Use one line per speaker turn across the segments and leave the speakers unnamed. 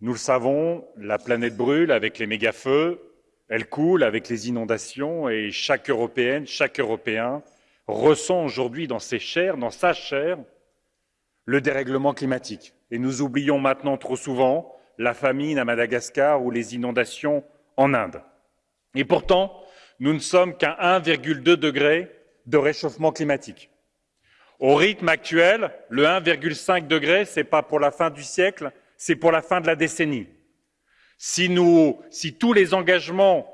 nous le savons, la planète brûle avec les méga-feux, elle coule avec les inondations et chaque Européenne, chaque Européen ressent aujourd'hui dans ses chairs, dans sa chair, le dérèglement climatique. Et nous oublions maintenant trop souvent la famine à Madagascar ou les inondations en Inde. Et pourtant, nous ne sommes qu'à 1,2 degré de réchauffement climatique. Au rythme actuel, le 1,5 degré, ce n'est pas pour la fin du siècle, c'est pour la fin de la décennie. Si, tous les engagements,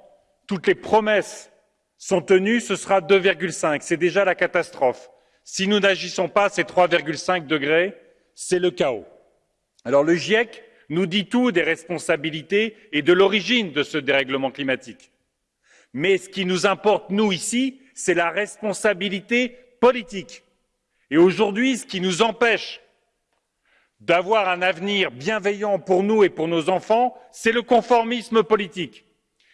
toutes les promesses sont tenues, ce sera 2,5. C'est déjà la catastrophe. Si nous n'agissons pas, ces 3,5 degrés, c'est le chaos. Alors le GIEC nous dit tout des responsabilités et de l'origine de ce dérèglement climatique. Mais ce qui nous importe, nous, ici, c'est la responsabilité politique. Et aujourd'hui, ce qui nous empêche d'avoir un avenir bienveillant pour nous et pour nos enfants, c'est le conformisme politique,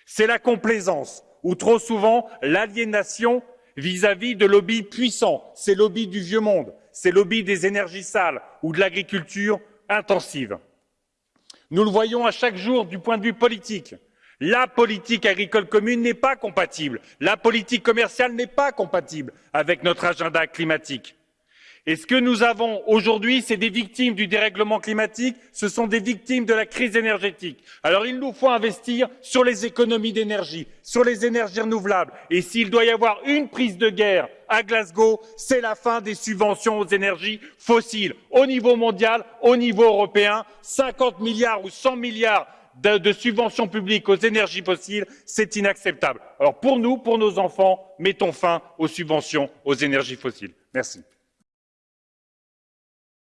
c'est la complaisance, ou trop souvent l'aliénation vis-à-vis de lobbies puissants, ces lobbies du vieux monde, ces lobbies des énergies sales ou de l'agriculture intensive. Nous le voyons à chaque jour du point de vue politique. La politique agricole commune n'est pas compatible, la politique commerciale n'est pas compatible avec notre agenda climatique. Et ce que nous avons aujourd'hui, c'est des victimes du dérèglement climatique, ce sont des victimes de la crise énergétique. Alors il nous faut investir sur les économies d'énergie, sur les énergies renouvelables. Et s'il doit y avoir une prise de guerre à Glasgow, c'est la fin des subventions aux énergies fossiles, au niveau mondial, au niveau européen. 50 milliards ou 100 milliards de, de, subventions publiques aux énergies fossiles, c'est inacceptable. Alors pour nous, pour nos enfants, mettons fin aux subventions aux énergies fossiles. Merci.